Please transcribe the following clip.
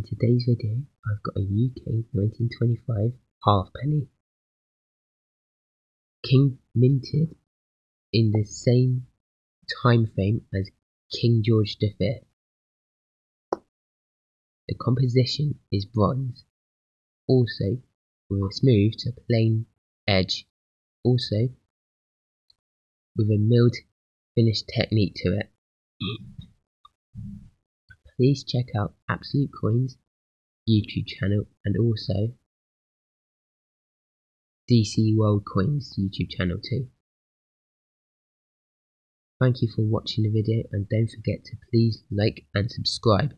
In today's video, I've got a UK 1925 halfpenny. King minted in the same time frame as King George V. The composition is bronze, also with a smooth to plain edge, also with a milled finish technique to it. Please check out Absolute Coins YouTube channel and also DC World Coins YouTube channel too. Thank you for watching the video and don't forget to please like and subscribe.